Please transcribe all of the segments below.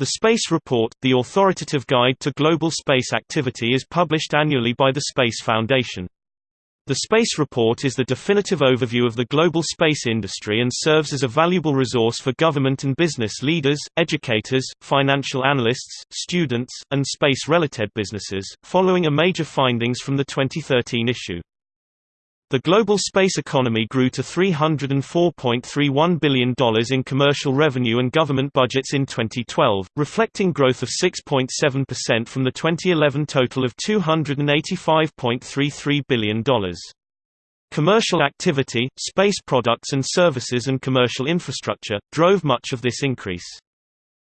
The Space Report, the authoritative guide to global space activity is published annually by the Space Foundation. The Space Report is the definitive overview of the global space industry and serves as a valuable resource for government and business leaders, educators, financial analysts, students, and space-related businesses, following a major findings from the 2013 issue. The global space economy grew to $304.31 billion in commercial revenue and government budgets in 2012, reflecting growth of 6.7% from the 2011 total of $285.33 billion. Commercial activity, space products and services and commercial infrastructure, drove much of this increase.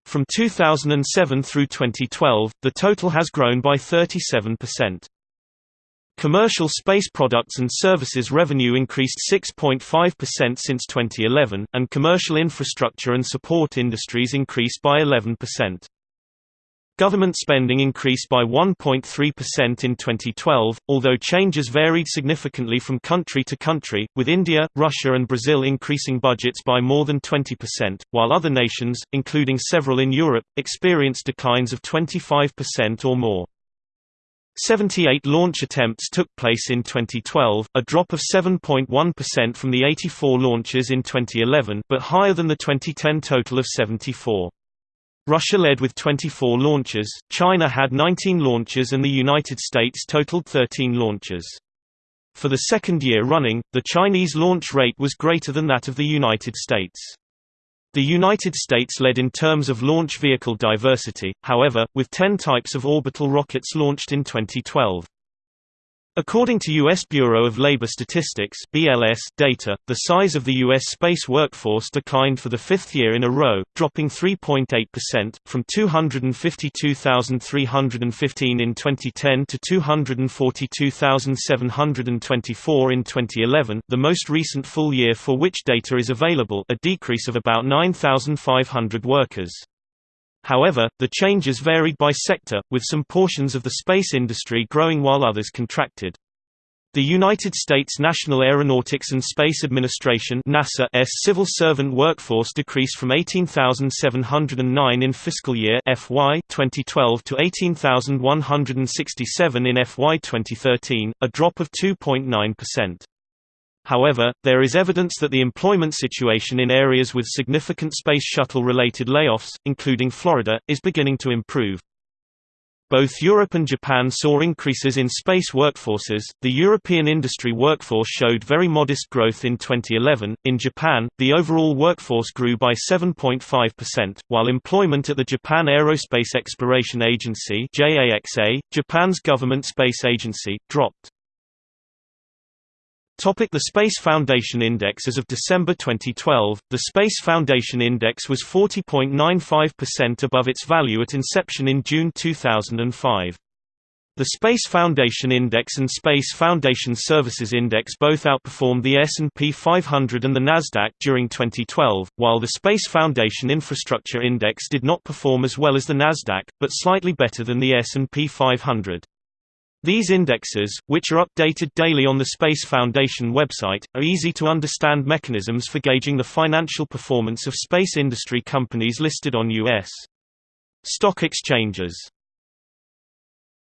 From 2007 through 2012, the total has grown by 37%. Commercial space products and services revenue increased 6.5% since 2011, and commercial infrastructure and support industries increased by 11%. Government spending increased by 1.3% in 2012, although changes varied significantly from country to country, with India, Russia and Brazil increasing budgets by more than 20%, while other nations, including several in Europe, experienced declines of 25% or more. 78 launch attempts took place in 2012, a drop of 7.1% from the 84 launches in 2011 but higher than the 2010 total of 74. Russia led with 24 launches, China had 19 launches and the United States totaled 13 launches. For the second year running, the Chinese launch rate was greater than that of the United States. The United States led in terms of launch vehicle diversity, however, with 10 types of orbital rockets launched in 2012. According to U.S. Bureau of Labor Statistics BLS data, the size of the U.S. space workforce declined for the fifth year in a row, dropping 3.8%, from 252,315 in 2010 to 242,724 in 2011 the most recent full year for which data is available a decrease of about 9,500 workers. However, the changes varied by sector, with some portions of the space industry growing while others contracted. The United States National Aeronautics and Space Administration NASA's civil servant workforce decreased from 18,709 in fiscal year FY 2012 to 18,167 in FY 2013, a drop of 2.9%. However, there is evidence that the employment situation in areas with significant Space Shuttle-related layoffs, including Florida, is beginning to improve. Both Europe and Japan saw increases in space workforces. The European industry workforce showed very modest growth in 2011. In Japan, the overall workforce grew by 7.5%, while employment at the Japan Aerospace Exploration Agency (JAXA), Japan's government space agency, dropped. Topic the Space Foundation Index As of December 2012, the Space Foundation Index was 40.95% above its value at inception in June 2005. The Space Foundation Index and Space Foundation Services Index both outperformed the S&P 500 and the Nasdaq during 2012, while the Space Foundation Infrastructure Index did not perform as well as the Nasdaq, but slightly better than the S&P 500. These indexes, which are updated daily on the Space Foundation website, are easy to understand mechanisms for gauging the financial performance of space industry companies listed on U.S. stock exchanges.